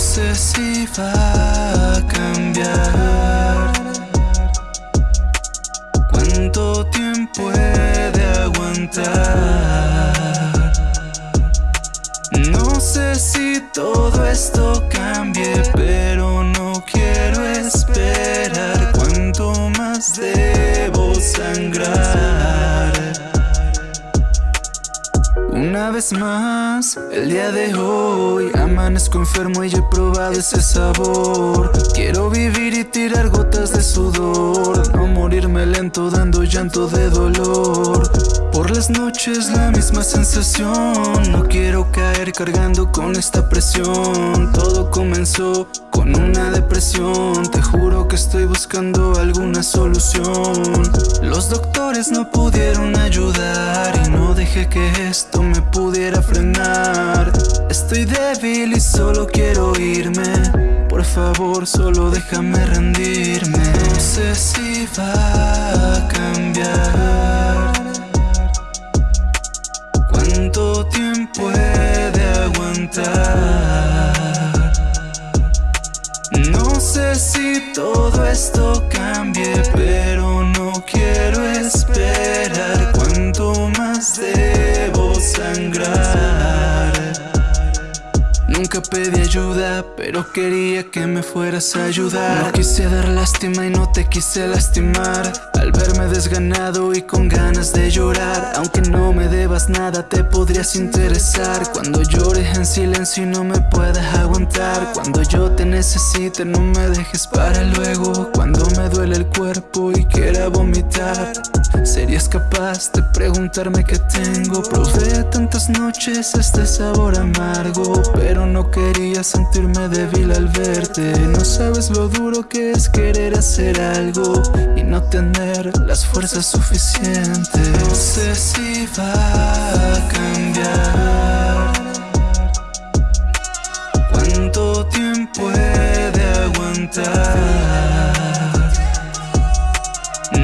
sé si va a cambiar. ¿Cuánto tiempo he de aguantar? No sé si todo esto cambie, el día de hoy Amanezco enfermo y he probado ese sabor. Quiero vivir y tirar gotas de sudor. No morirme lento dando llanto de dolor las noches la misma sensación. No quiero caer cargando con esta presión. Todo comenzó con una depresión. Te juro que estoy buscando alguna solución. Los doctores no pudieron ayudar Y no dejé que esto me pudiera frenar. Estoy débil y solo quiero irme. Por favor solo déjame rendirme. No sé si va a cambiar esto cambie Pero no quiero esperar. ¿Cuánto más debo sangrar? Nunca pedí ayuda, pero quería que me fueras a ayudar. No quise dar lástima y no te quise lastimar desganado y con ganas de llorar. Aunque no me debas nada, te podrías interesar. Cuando llores en silencio y no me puedas aguantar. Cuando yo te necesite, no me dejes para luego. Cuando me duele el cuerpo y quiera vomitar. ¿Serías capaz de preguntarme qué tengo? Probé tantas noches este sabor amargo Pero no quería sentirme débil al verte. No sabes lo duro que es querer hacer algo Y no tener las fuerza suficiente. No sé si va a cambiar. Cuánto tiempo he de aguantar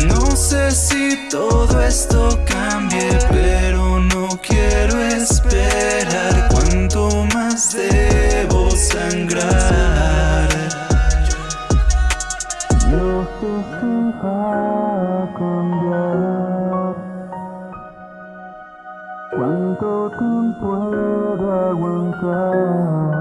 No sé si todo esto cambie te sepa cambiar. ¿Cuánto tiempo de aguantar?